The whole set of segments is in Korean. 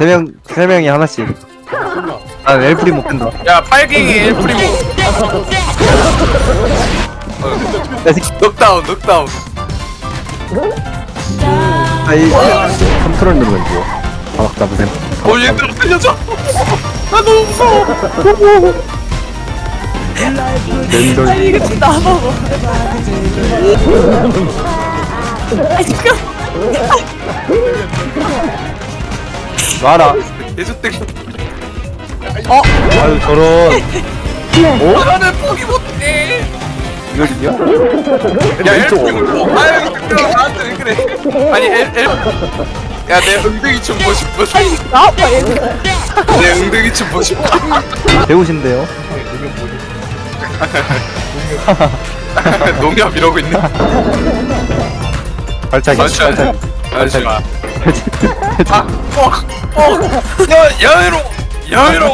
세 명, 세 명이 하나씩. 아, 엘프리 못 뺀다. 야 팔갱이 엘프리모 야, 새끼. 넉다운 넉다운 아, 이, 컨트롤 누르면 뭐. 바닥 잡으세요. 어 얘들아 살려줘 나 너무 무서워 랜돌. 아니 이거 진짜 안 먹어. 아니 지금 놔라. 예주땡 아유, 저런. 어? 나는 포기 못해 이거, 이거? 야 엘프리모 아유 그럼 나한테 왜 그래 아니 엘 엘 야내 엉덩이 좀 보고 싶어 나와봐 얘들. 내 엉덩이 좀 보고 싶어 배우신데요? 농협 이러고 있네 발차기. 발차기. 발차기. 아, 어, 어, 야, 야외로, 야외로.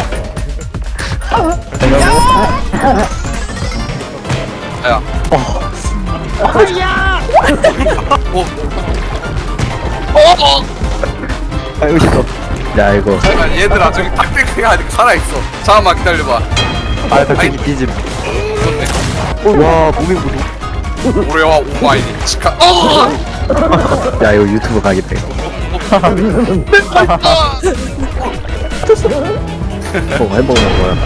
야, 어, 어, 어. 아이고, 싫어. 야, 이거. 잠깐 얘들아 저기 탁대기가 아직 살아 있어. 잠깐만 기다려봐. 아, 발차기 뒤집. 좋네. 와, 무빙 무빙. 오레와 오마이니 치카. 어, 야, 이거 유튜브 가겠다, 이거. 어, 햄버거는 뭐야?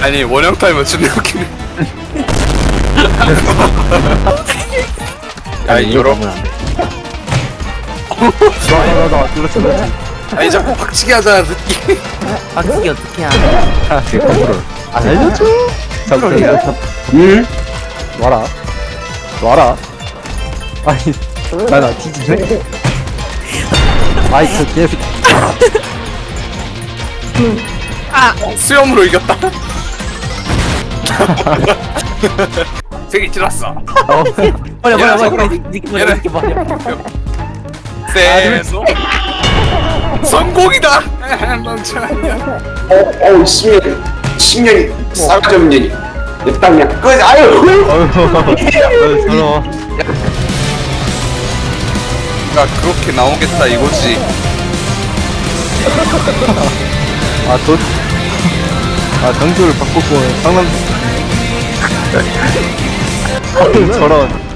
아니 원형 타임은 존나 웃기네. 야, 아니, 이거 여러. 가면 안 돼. 나, 나, 나, 나, 눌렀어, 눌렀어. 아니 자꾸 박치기 하잖아 새끼. 박치기 어떻게 하냐? 아, 제 컨트롤. 알려줘. 잠깐만. 응? 놔라. 놔라. 아니, 나, 나 뒤지네. 아이, 저 개새끼. 수염으로 이겼다. 되게 찔렀어. 어, 버려 버려 버려 이렇게 버려 세소 성공이다. 넌참 어, 어우, 십년, 십년이 싸가지 없는 년이. 내 땅이야. 그, 아유! 어휴, 서러워. 가 그렇게 나오겠다 이거지. 아, 돈. 아, 장소를 바꾸고 상남. 어휴, 저런.